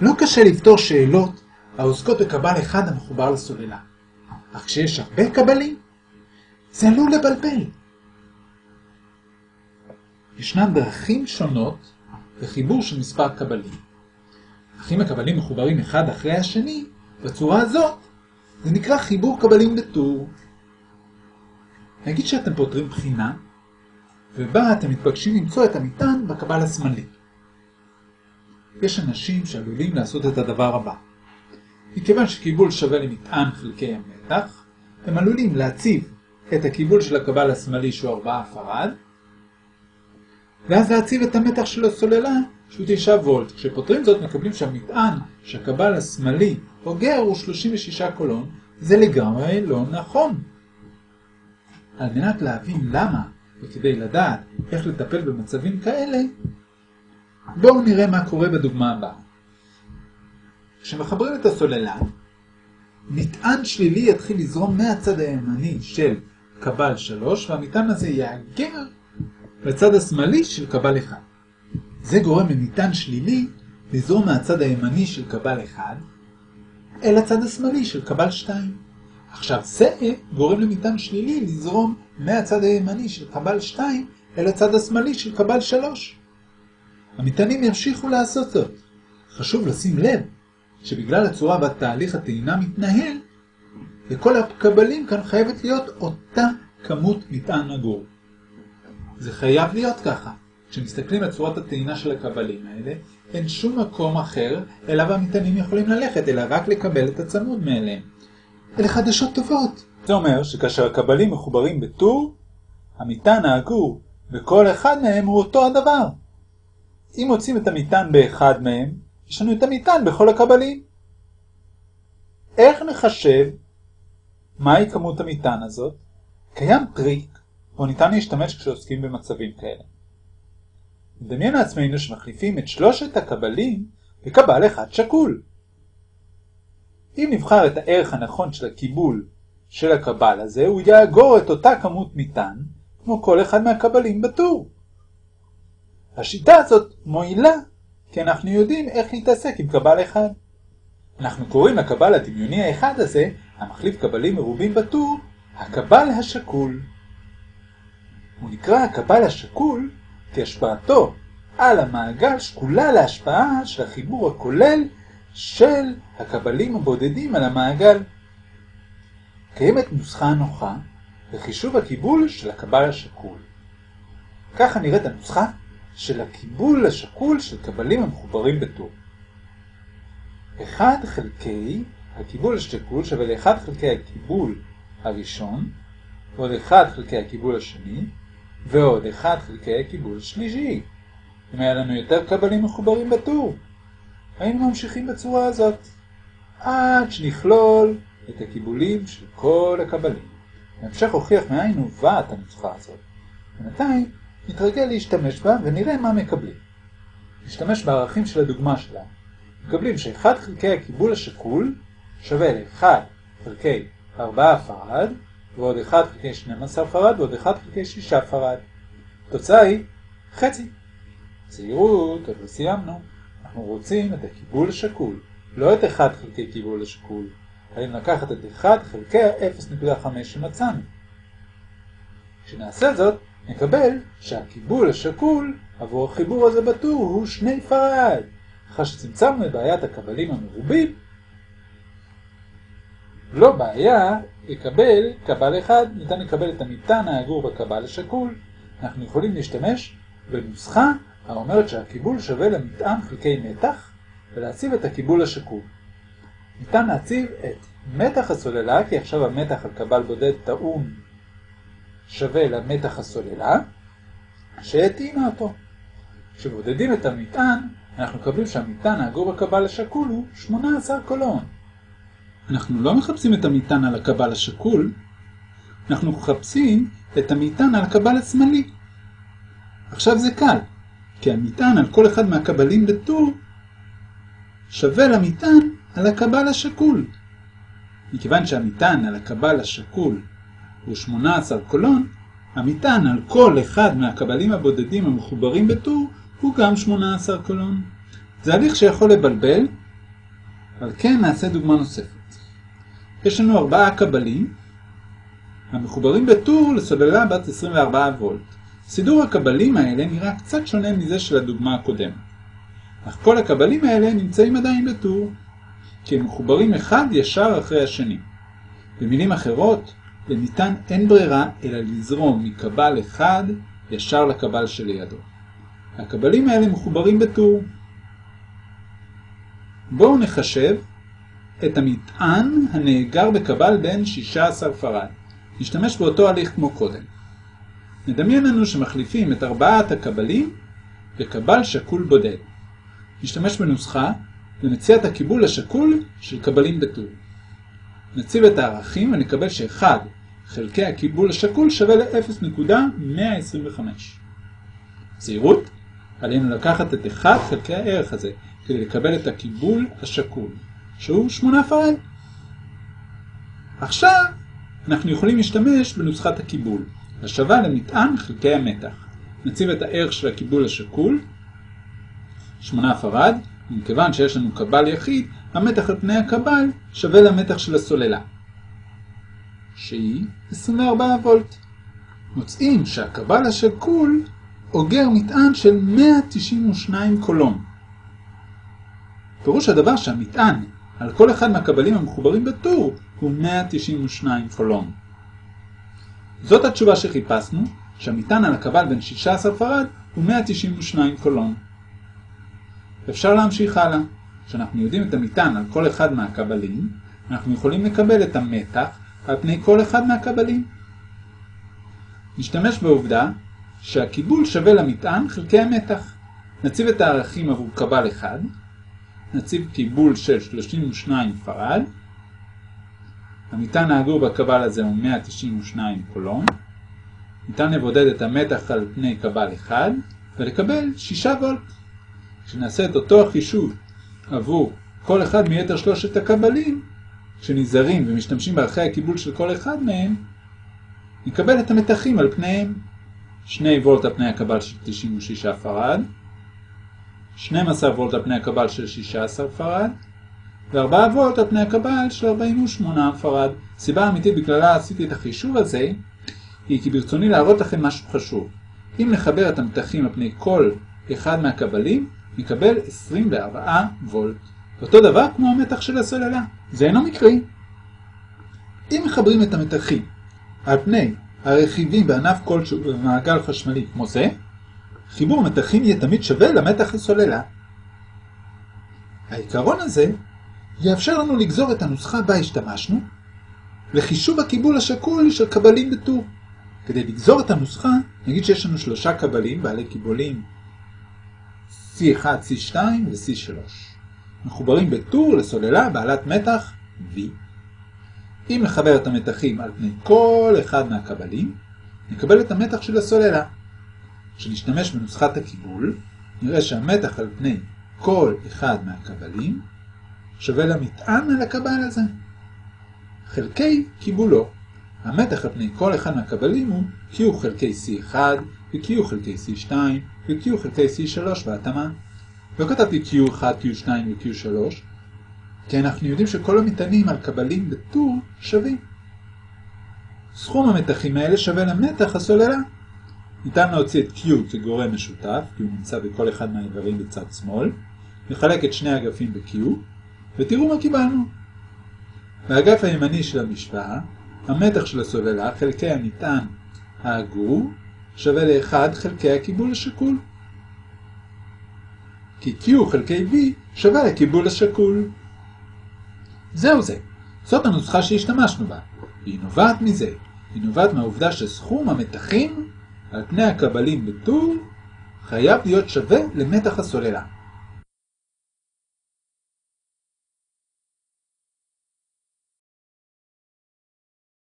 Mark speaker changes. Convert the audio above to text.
Speaker 1: לא קשה לפתור שאלות העוסקות בקבל אחד המחובר לסוללה. אך כשיש הרבה קבלים, זה עלול לבלבל. ישנן דרכים שונות לחיבור של מספר קבלים. אך אם הקבלים מחוברים אחד אחרי השני, בצורה הזאת, זה נקרא חיבור קבלים בטור. נגיד שאתם פותרים בחינה, ובה אתם מתבקשים למצוא את המטען בקבל השמאלי. יש אנשים שעלולים לעשות את הדבר הבא. מכיוון שקיבול שווה למטען חלקי המתח, הם עלולים להציב את הקיבול של הקבל השמאלי שהוא 4 פרד, ואז להציב את המתח של הסוללה שהוא 9 וולט. כשפותרים זאת מקבלים שהמטען שהקבל השמאלי אוגר הוא 36 קולון, זה לגמרי לא נכון. על מנת להבין למה, וכדי לדעת איך לטפל במצבים כאלה, בואו נראה מה קורה בדוגמה הבאה. כשמחברים את הסוללה, מטען שלילי יתחיל לזרום מהצד הימני של קבל 3, והמטען הזה יאגר לצד השמאלי של קבל 1. זה גורם למטען שלילי לזרום מהצד הימני של קבל 1 אל הצד השמאלי של קבל 2. עכשיו זה גורם למטען שלילי לזרום מהצד הימני של קבל 2 אל הצד השמאלי של קבל 3. המטענים ימשיכו לעשות זאת. חשוב לשים לב שבגלל הצורה בה תהליך הטעינה מתנהל, לכל הקבלים כאן חייבת להיות אותה כמות מטען אגור. זה חייב להיות ככה. כשמסתכלים על צורת הטעינה של הקבלים האלה, אין שום מקום אחר אליו המטענים יכולים ללכת, אלא רק לקבל את הצמוד מאליהם. אלה חדשות טובות. זה אומר שכאשר הקבלים מחוברים בטור, המטען האגור בכל אחד מהם הוא אותו הדבר. אם מוצאים את המטען באחד מהם, יש לנו את המטען בכל הקבלים. איך נחשב מהי כמות המטען הזאת? קיים טריק, בו ניתן להשתמש כשעוסקים במצבים כאלה. נדמיין לעצמנו שמחליפים את שלושת הקבלים בקבל אחד שקול. אם נבחר את הערך הנכון של הקיבול של הקבל הזה, הוא יאגור את אותה כמות מטען, כמו כל אחד מהקבלים בטור. השיטה הזאת מועילה, כי אנחנו יודעים איך להתעסק עם קבל אחד. אנחנו קוראים לקבל הדמיוני האחד הזה, המחליף קבלים מרובים בטור, הקבל השקול. הוא נקרא הקבל השקול כי השפעתו על המעגל שקולה להשפעה של החיבור הכולל של הקבלים הבודדים על המעגל. קיימת נוסחה נוחה לחישוב הקיבול של הקבל השקול. ככה נראית הנוסחה של הקיבול השקול של קבלים המחוברים בטור. 1 חלקי הקיבול השקול שווה ל-1 חלקי הקיבול הראשון, ועוד 1 חלקי הקיבול השני, ועוד 1 חלקי הקיבול השלישי. אם היה לנו יותר קבלים מחוברים בטור, היינו ממשיכים בצורה הזאת, עד שנכלול את הקיבולים של כל הקבלים. בהמשך הוכיח מאין הובאת הנוסחה הזאת. בינתיים נתרגל להשתמש בה ונראה מה מקבלים. נשתמש בערכים של הדוגמה שלה. מקבלים ש-1 חלקי הקיבול השקול שווה ל-1 חלקי 4 פרד, ועוד 1 חלקי 12 פרד, ועוד 1 חלקי 6 פרד. התוצאה היא חצי. זהירות, עוד לא סיימנו. אנחנו רוצים את הקיבול השקול, לא את 1 חלקי קיבול השקול. חייבים לקחת את 1 חלקי ה-0.5 שמצאנו. כשנעשה זאת, נקבל שהקיבול השקול עבור החיבור הזה בטור הוא 2 פרד. אחרי שצמצמנו את בעיית הקבלים המרובים, לא בעיה לקבל קבל אחד, ניתן לקבל את המטען האגור בקבל השקול. אנחנו יכולים להשתמש בנוסחה האומרת שהקיבול שווה למטען חלקי מתח ולהציב את הקיבול השקול. ניתן להציב את מתח הסוללה, כי עכשיו המתח על קבל בודד טעון שווה למתח הסוללה, שהטעינה אותו. כשבודדים את המטען, אנחנו מקבלים שהמטען האגור בקבל השקול הוא 18 קולון. אנחנו לא מחפשים את המטען על הקבל השקול, אנחנו מחפשים את המטען על הקבל השמאלי. עכשיו זה קל, כי המטען על כל אחד מהקבלים בטור שווה למטען על הקבל השקול. מכיוון שהמטען על הקבל השקול הוא 18 קולון, המטען על כל אחד מהקבלים הבודדים המחוברים בטור הוא גם 18 קולון. זה הליך שיכול לבלבל, על כן נעשה דוגמה נוספת. יש לנו ארבעה קבלים המחוברים בטור לסוללה בת 24 וולט. סידור הקבלים האלה נראה קצת שונה מזה של הדוגמה הקודמת. אך כל הקבלים האלה נמצאים עדיין בטור, כי הם מחוברים אחד ישר אחרי השני. במילים אחרות, לניתן אין ברירה אלא לזרום מקבל אחד ישר לקבל שלידו. הקבלים האלה מחוברים בטור. בואו נחשב את המטען הנאגר בקבל בין 16 פרד. נשתמש באותו הליך כמו קודם. נדמיין לנו שמחליפים את ארבעת הקבלים לקבל שקול בודד. נשתמש בנוסחה למציאת הקיבול השקול של קבלים בטור. נציב את הערכים ונקבל ש-1 חלקי הקיבול השקול שווה ל-0.125. זהירות, עלינו לקחת את 1 חלקי הערך הזה כדי לקבל את הקיבול השקול, שהוא 8 פרד. עכשיו אנחנו יכולים להשתמש בנוסחת הקיבול, השווה למטען חלקי המתח. נציב את הערך של הקיבול השקול, 8 פרד, ומכיוון שיש לנו קבל יחיד, המתח על פני הקבל שווה למתח של הסוללה, שהיא 24 וולט. מוצאים שהקבל השקול אוגר מטען של 192 קולום. פירוש הדבר שהמטען על כל אחד מהקבלים המחוברים בטור הוא 192 קולום. זאת התשובה שחיפשנו, שהמטען על הקבל בין 16 פרד הוא 192 קולום. אפשר להמשיך הלאה. כשאנחנו יודעים את המטען על כל אחד מהקבלים, אנחנו יכולים לקבל את המתח על פני כל אחד מהקבלים. נשתמש בעובדה שהקיבול שווה למטען חלקי המתח. נציב את הערכים עבור קבל אחד, נציב קיבול של 32 פרד, המטען האגור בקבל הזה הוא 192 קולום, ניתן לבודד את המתח על פני קבל אחד ולקבל 6 וולט. כשנעשה את אותו החישוב עבור כל אחד מיתר שלושת הקבלים, כשנזהרים ומשתמשים בערכי הקיבול של כל אחד מהם, נקבל את המתחים על פניהם. 2 וולט על פני הקבל של 96 פרד, 12 וולט על פני הקבל של 16 פרד, ו-4 וולט על פני הקבל של 48 פרד. סיבה אמיתית בגללה עשיתי את החישוב הזה, היא כי ברצוני להראות לכם משהו חשוב. אם נחבר את המתחים על פני כל אחד מהקבלים, נקבל 24 וולט. אותו דבר כמו המתח של הסוללה. זה אינו מקרי. אם מחברים את המתחים על פני הרכיבים בענף כלשהו במעגל חשמלי כמו זה, חיבור מתחים יהיה תמיד שווה למתח הסוללה. העיקרון הזה יאפשר לנו לגזור את הנוסחה בה השתמשנו לחישוב הקיבול השקול של קבלים בטור. כדי לגזור את הנוסחה, נגיד שיש לנו שלושה קבלים בעלי קיבולים C1, C2 ו-C3. מחוברים בטור לסוללה בעלת מתח V. אם נחבר את המתחים על פני כל אחד מהקבלים, נקבל את המתח של הסוללה. כשנשתמש בנוסחת הקיבול, נראה שהמתח על פני כל אחד מהקבלים שווה למטען על הקבל הזה. חלקי קיבולו. המתח על פני כל אחד מהקבלים הוא Q חלקי C1 ו-Q חלקי C2 ו-Q חלקי C3 בהתאמה. לא כתבתי Q1, Q2 ו-Q3, כי אנחנו יודעים שכל המטענים על קבלים בטור שווים. סכום המתחים האלה שווה למתח הסוללה. ניתן להוציא את Q כגורם משותף, כי הוא נמצא בכל אחד מהאיברים בצד שמאל, נחלק את שני אגפים ב-Q, ותראו מה קיבלנו. באגף הימני של המשוואה, המתח של הסוללה חלקי המטען האגור שווה ל-1 חלקי הקיבול השקול. כי Q חלקי V שווה לקיבול השקול. זהו זה, זאת הנוסחה שהשתמשנו בה, והיא נובעת מזה. היא נובעת מהעובדה שסכום המתחים על פני הקבלים בטור חייב להיות שווה למתח הסוללה.